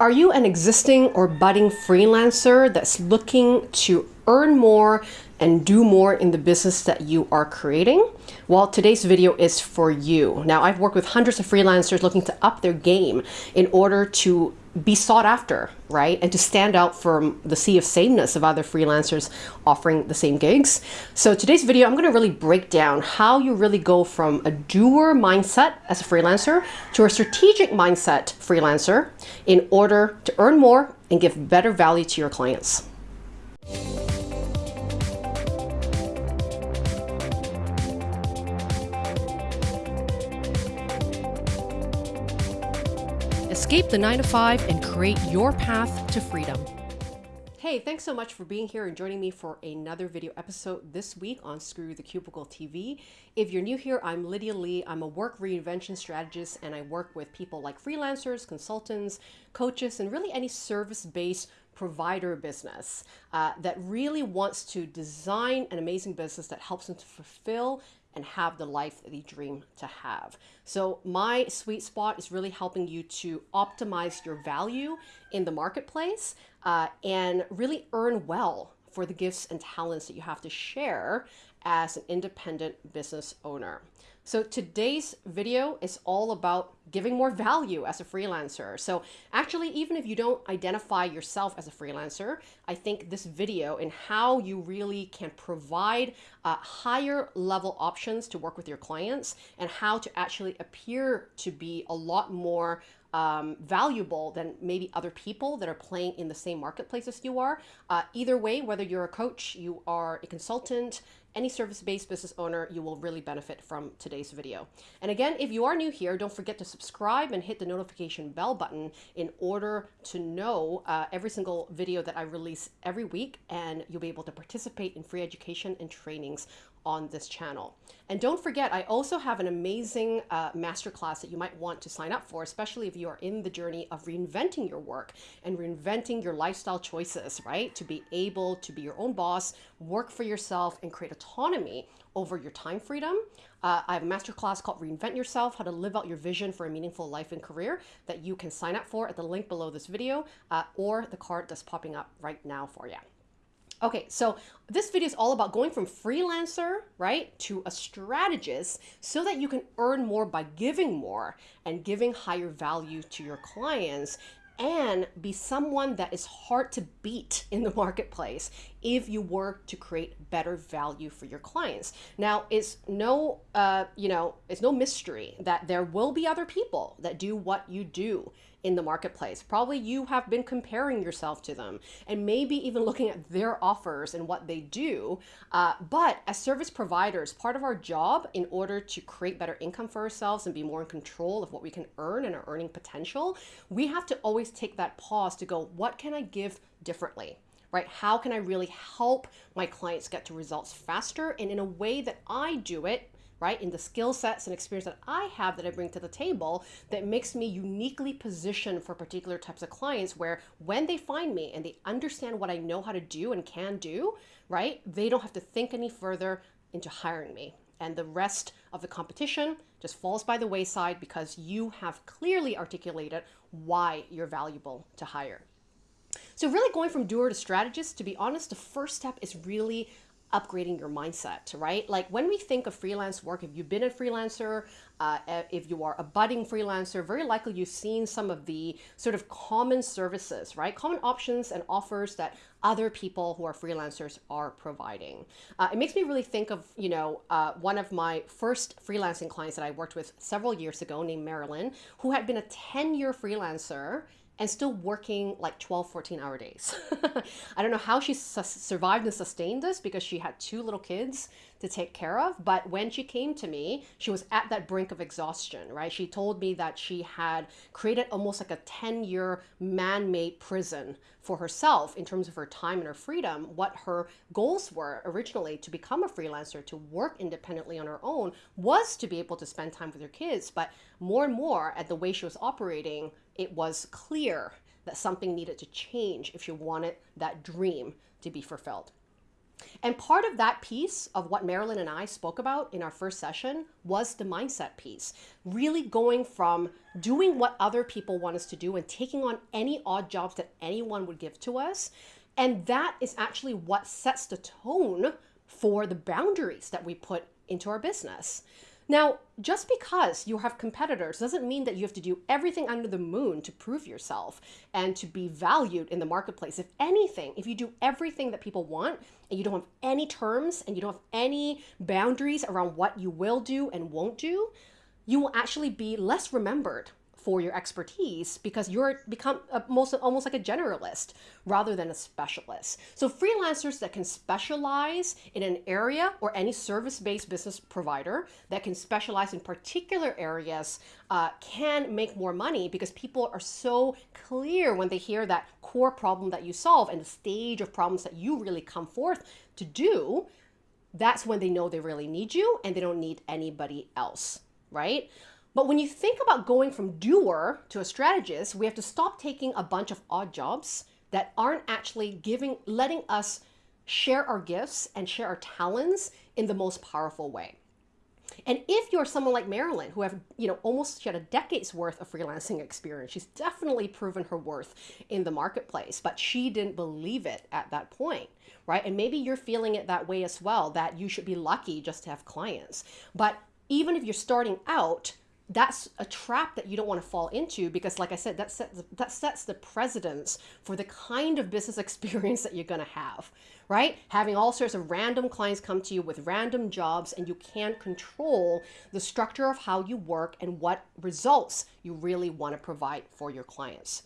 Are you an existing or budding freelancer that's looking to earn more and do more in the business that you are creating? Well, today's video is for you. Now, I've worked with hundreds of freelancers looking to up their game in order to be sought after, right? And to stand out from the sea of sameness of other freelancers offering the same gigs. So today's video, I'm gonna really break down how you really go from a doer mindset as a freelancer to a strategic mindset freelancer in order to earn more and give better value to your clients. Escape the 9 to 5 and create your path to freedom. Hey, thanks so much for being here and joining me for another video episode this week on Screw the Cubicle TV. If you're new here, I'm Lydia Lee. I'm a work reinvention strategist and I work with people like freelancers, consultants, coaches, and really any service-based provider business uh, that really wants to design an amazing business that helps them to fulfill and have the life that they dream to have. So my sweet spot is really helping you to optimize your value in the marketplace uh, and really earn well for the gifts and talents that you have to share as an independent business owner. So today's video is all about giving more value as a freelancer. So actually, even if you don't identify yourself as a freelancer, I think this video and how you really can provide uh, higher level options to work with your clients and how to actually appear to be a lot more um, valuable than maybe other people that are playing in the same marketplace as you are. Uh, either way, whether you're a coach, you are a consultant, any service-based business owner, you will really benefit from today's video. And again, if you are new here, don't forget to subscribe and hit the notification bell button in order to know uh, every single video that I release every week and you'll be able to participate in free education and trainings on this channel. And don't forget, I also have an amazing uh, masterclass that you might want to sign up for, especially if you are in the journey of reinventing your work and reinventing your lifestyle choices, right? To be able to be your own boss, work for yourself, and create autonomy over your time freedom. Uh, I have a masterclass called Reinvent Yourself, How to Live Out Your Vision for a Meaningful Life and Career that you can sign up for at the link below this video uh, or the card that's popping up right now for you. Okay, so this video is all about going from freelancer, right, to a strategist so that you can earn more by giving more and giving higher value to your clients and be someone that is hard to beat in the marketplace if you work to create better value for your clients. Now, it's no, uh, you know, it's no mystery that there will be other people that do what you do in the marketplace. Probably you have been comparing yourself to them and maybe even looking at their offers and what they do. Uh, but as service providers, part of our job in order to create better income for ourselves and be more in control of what we can earn and our earning potential, we have to always take that pause to go, what can I give differently? right? How can I really help my clients get to results faster and in a way that I do it right? In the skill sets and experience that I have that I bring to the table that makes me uniquely positioned for particular types of clients where when they find me and they understand what I know how to do and can do, right? They don't have to think any further into hiring me. And the rest of the competition just falls by the wayside because you have clearly articulated why you're valuable to hire. So really going from doer to strategist, to be honest, the first step is really upgrading your mindset, right? Like when we think of freelance work, if you've been a freelancer, uh, if you are a budding freelancer, very likely you've seen some of the sort of common services, right? Common options and offers that other people who are freelancers are providing. Uh, it makes me really think of, you know, uh, one of my first freelancing clients that I worked with several years ago named Marilyn, who had been a 10 year freelancer and still working like 12, 14 hour days. I don't know how she su survived and sustained this because she had two little kids to take care of. But when she came to me, she was at that brink of exhaustion, right? She told me that she had created almost like a 10 year man made prison for herself in terms of her time and her freedom. What her goals were originally to become a freelancer, to work independently on her own, was to be able to spend time with her kids. But more and more, at the way she was operating, it was clear that something needed to change if she wanted that dream to be fulfilled. And part of that piece of what Marilyn and I spoke about in our first session was the mindset piece. Really going from doing what other people want us to do and taking on any odd jobs that anyone would give to us. And that is actually what sets the tone for the boundaries that we put into our business. Now, just because you have competitors doesn't mean that you have to do everything under the moon to prove yourself and to be valued in the marketplace. If anything, if you do everything that people want and you don't have any terms and you don't have any boundaries around what you will do and won't do, you will actually be less remembered for your expertise because you're become a, most almost like a generalist rather than a specialist. So freelancers that can specialize in an area or any service-based business provider that can specialize in particular areas uh, can make more money because people are so clear when they hear that core problem that you solve and the stage of problems that you really come forth to do. That's when they know they really need you and they don't need anybody else, right? But when you think about going from doer to a strategist, we have to stop taking a bunch of odd jobs that aren't actually giving, letting us share our gifts and share our talents in the most powerful way. And if you're someone like Marilyn, who have, you know, almost she had a decade's worth of freelancing experience, she's definitely proven her worth in the marketplace, but she didn't believe it at that point, right? And maybe you're feeling it that way as well, that you should be lucky just to have clients. But even if you're starting out, that's a trap that you don't want to fall into because like i said that sets that sets the precedence for the kind of business experience that you're going to have right? Having all sorts of random clients come to you with random jobs and you can't control the structure of how you work and what results you really want to provide for your clients.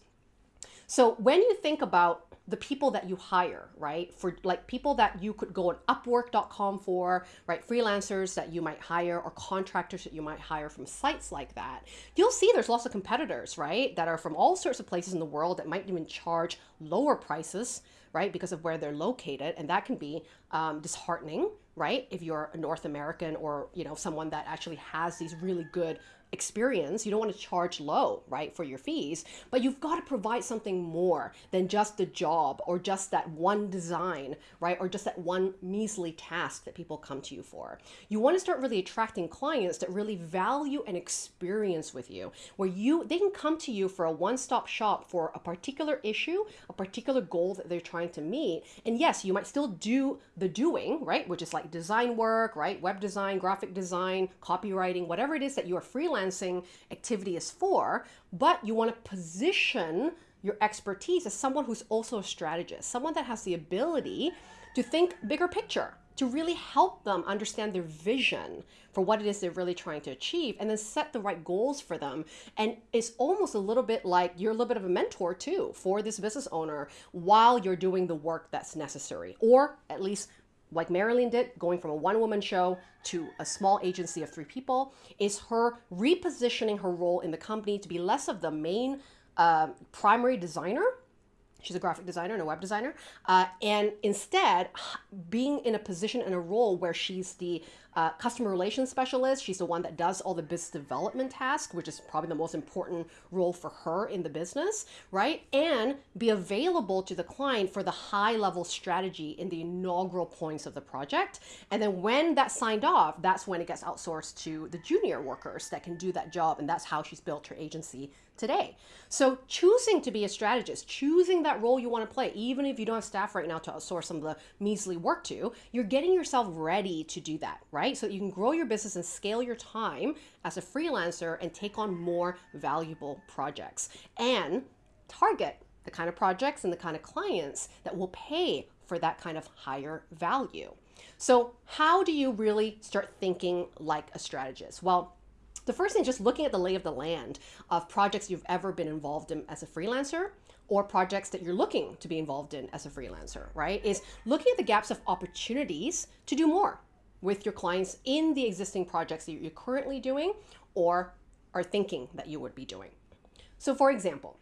So when you think about the people that you hire, right? For like people that you could go on upwork.com for, right? Freelancers that you might hire or contractors that you might hire from sites like that. You'll see there's lots of competitors, right? That are from all sorts of places in the world that might even charge lower prices, right? Because of where they're located. And that can be um, disheartening, right? If you're a North American or, you know, someone that actually has these really good experience. You don't want to charge low, right, for your fees, but you've got to provide something more than just the job or just that one design, right, or just that one measly task that people come to you for. You want to start really attracting clients that really value an experience with you, where you they can come to you for a one-stop shop for a particular issue, a particular goal that they're trying to meet. And yes, you might still do the doing, right, which is like design work, right, web design, graphic design, copywriting, whatever it is that you are freelancing freelancing activity is for, but you want to position your expertise as someone who's also a strategist, someone that has the ability to think bigger picture, to really help them understand their vision for what it is they're really trying to achieve and then set the right goals for them. And it's almost a little bit like you're a little bit of a mentor too for this business owner while you're doing the work that's necessary, or at least like Marilyn did, going from a one woman show to a small agency of three people, is her repositioning her role in the company to be less of the main uh, primary designer. She's a graphic designer and a web designer. Uh, and instead, being in a position and a role where she's the uh, customer relations specialist. She's the one that does all the business development tasks, which is probably the most important role for her in the business, right? And be available to the client for the high level strategy in the inaugural points of the project. And then when that's signed off, that's when it gets outsourced to the junior workers that can do that job. And that's how she's built her agency today. So choosing to be a strategist, choosing that role you want to play, even if you don't have staff right now to outsource some of the measly work to, you're getting yourself ready to do that, right? So you can grow your business and scale your time as a freelancer and take on more valuable projects and target the kind of projects and the kind of clients that will pay for that kind of higher value. So how do you really start thinking like a strategist? Well, the first thing, just looking at the lay of the land of projects you've ever been involved in as a freelancer or projects that you're looking to be involved in as a freelancer, right? Is looking at the gaps of opportunities to do more, with your clients in the existing projects that you're currently doing or are thinking that you would be doing. So for example,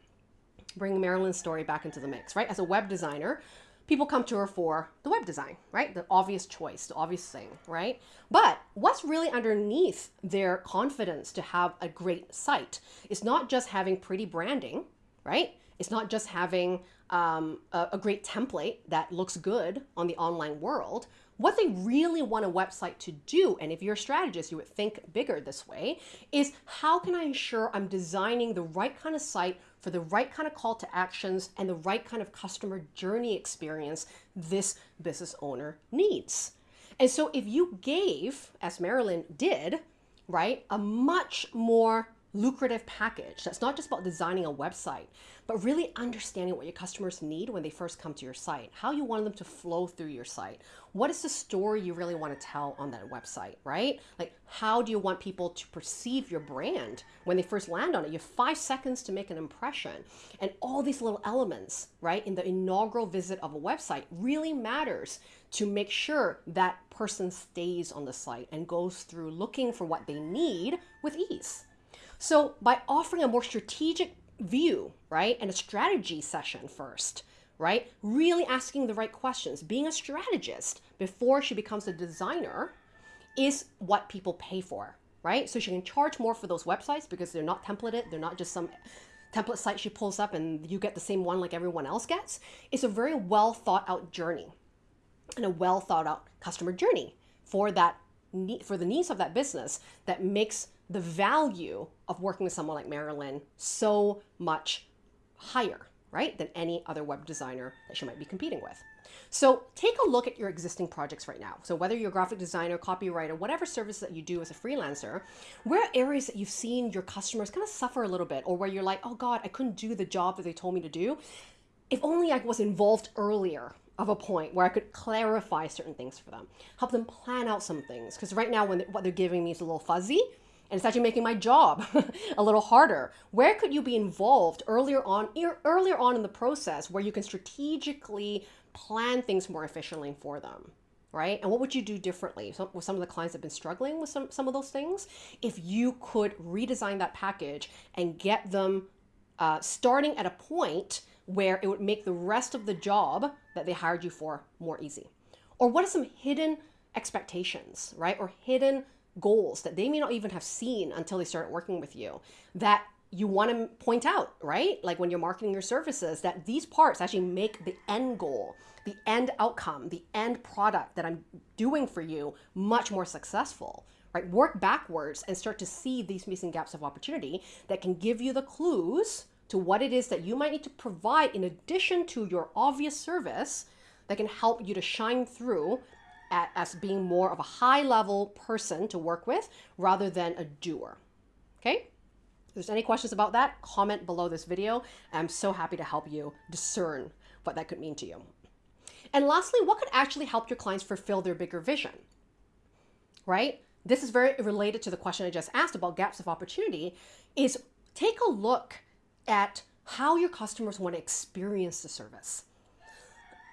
bring Marilyn's story back into the mix, right? As a web designer, people come to her for the web design, right? The obvious choice, the obvious thing, right? But what's really underneath their confidence to have a great site is not just having pretty branding, right? It's not just having um, a, a great template that looks good on the online world. What they really want a website to do, and if you're a strategist, you would think bigger this way, is how can I ensure I'm designing the right kind of site for the right kind of call to actions and the right kind of customer journey experience this business owner needs. And so if you gave, as Marilyn did, right, a much more lucrative package that's not just about designing a website, but really understanding what your customers need when they first come to your site, how you want them to flow through your site. What is the story you really want to tell on that website, right? Like, how do you want people to perceive your brand when they first land on it? You have five seconds to make an impression. And all these little elements, right, in the inaugural visit of a website really matters to make sure that person stays on the site and goes through looking for what they need with ease. So by offering a more strategic view, right, and a strategy session first, right, really asking the right questions, being a strategist before she becomes a designer is what people pay for, right? So she can charge more for those websites because they're not templated, they're not just some template site she pulls up and you get the same one like everyone else gets. It's a very well thought out journey and a well thought out customer journey for that for the needs of that business that makes the value of working with someone like Marilyn so much higher, right, than any other web designer that she might be competing with. So take a look at your existing projects right now. So whether you're a graphic designer, copywriter, whatever service that you do as a freelancer, where are areas that you've seen your customers kind of suffer a little bit or where you're like, oh God, I couldn't do the job that they told me to do. If only I was involved earlier of a point where I could clarify certain things for them, help them plan out some things. Because right now, when what they're giving me is a little fuzzy, and it's actually making my job a little harder. Where could you be involved earlier on, earlier on in the process where you can strategically plan things more efficiently for them? right? And what would you do differently? So, with some of the clients have been struggling with some, some of those things, if you could redesign that package and get them uh, starting at a point where it would make the rest of the job that they hired you for more easy. Or what are some hidden expectations, right? Or hidden goals that they may not even have seen until they start working with you that you want to point out, right? Like when you're marketing your services, that these parts actually make the end goal, the end outcome, the end product that I'm doing for you much more successful, right? Work backwards and start to see these missing gaps of opportunity that can give you the clues to what it is that you might need to provide in addition to your obvious service that can help you to shine through at, as being more of a high level person to work with rather than a doer. Okay? If there's any questions about that, comment below this video. I'm so happy to help you discern what that could mean to you. And lastly, what could actually help your clients fulfill their bigger vision? Right? This is very related to the question I just asked about gaps of opportunity is take a look at how your customers want to experience the service.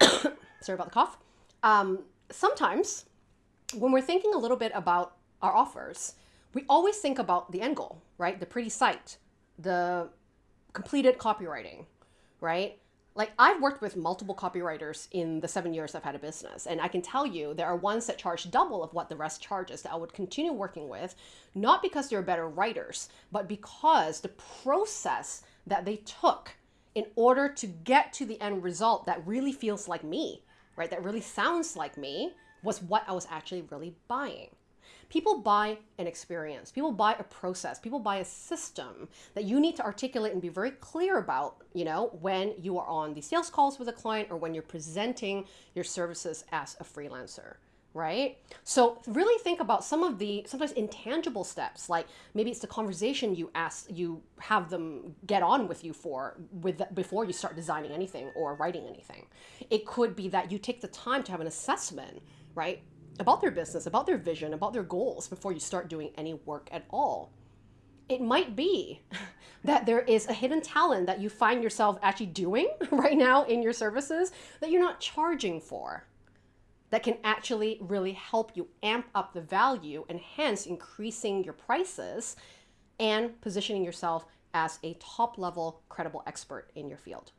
Sorry about the cough. Um, sometimes when we're thinking a little bit about our offers, we always think about the end goal, right? The pretty site, the completed copywriting, right? Like I've worked with multiple copywriters in the seven years I've had a business, and I can tell you there are ones that charge double of what the rest charges that I would continue working with, not because they're better writers, but because the process that they took in order to get to the end result that really feels like me, right, that really sounds like me, was what I was actually really buying. People buy an experience, people buy a process, people buy a system that you need to articulate and be very clear about, you know, when you are on the sales calls with a client or when you're presenting your services as a freelancer right? So really think about some of the sometimes intangible steps, like maybe it's the conversation you ask, you have them get on with you for with before you start designing anything or writing anything. It could be that you take the time to have an assessment, right? About their business, about their vision, about their goals before you start doing any work at all. It might be that there is a hidden talent that you find yourself actually doing right now in your services that you're not charging for that can actually really help you amp up the value and hence increasing your prices and positioning yourself as a top level credible expert in your field.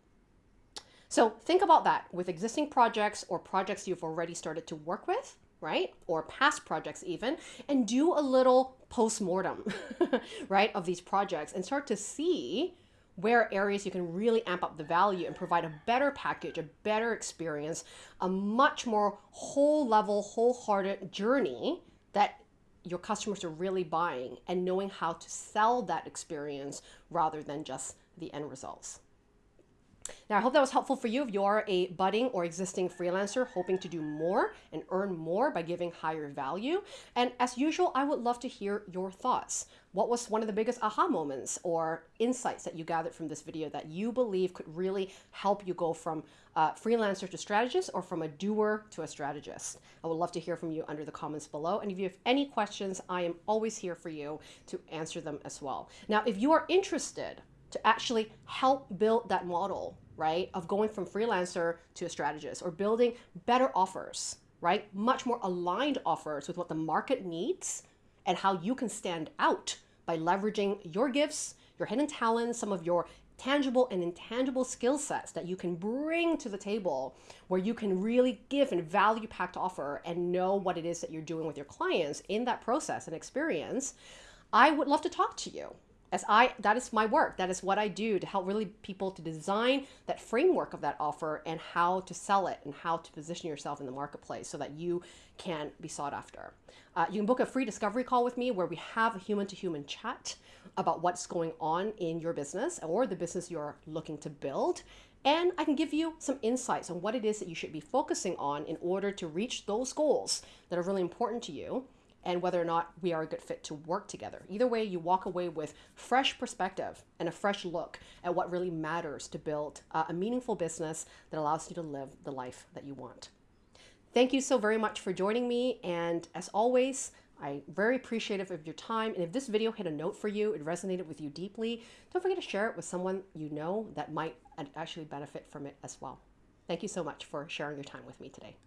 So think about that with existing projects or projects you've already started to work with, right? Or past projects even, and do a little post-mortem, right, of these projects and start to see where areas you can really amp up the value and provide a better package, a better experience, a much more whole level, wholehearted journey that your customers are really buying and knowing how to sell that experience rather than just the end results. Now, I hope that was helpful for you if you are a budding or existing freelancer hoping to do more and earn more by giving higher value. And as usual, I would love to hear your thoughts. What was one of the biggest aha moments or insights that you gathered from this video that you believe could really help you go from a freelancer to strategist or from a doer to a strategist? I would love to hear from you under the comments below. And if you have any questions, I am always here for you to answer them as well. Now, if you are interested to actually help build that model, right, of going from freelancer to a strategist or building better offers, right, much more aligned offers with what the market needs and how you can stand out by leveraging your gifts, your hidden talents, some of your tangible and intangible skill sets that you can bring to the table where you can really give a value packed offer and know what it is that you're doing with your clients in that process and experience, I would love to talk to you as I that is my work. That is what I do to help really people to design that framework of that offer and how to sell it and how to position yourself in the marketplace so that you can be sought after. Uh, you can book a free discovery call with me where we have a human to human chat about what's going on in your business or the business you're looking to build. And I can give you some insights on what it is that you should be focusing on in order to reach those goals that are really important to you and whether or not we are a good fit to work together. Either way, you walk away with fresh perspective and a fresh look at what really matters to build a meaningful business that allows you to live the life that you want. Thank you so very much for joining me. And as always, I'm very appreciative of your time. And if this video hit a note for you, it resonated with you deeply, don't forget to share it with someone you know that might actually benefit from it as well. Thank you so much for sharing your time with me today.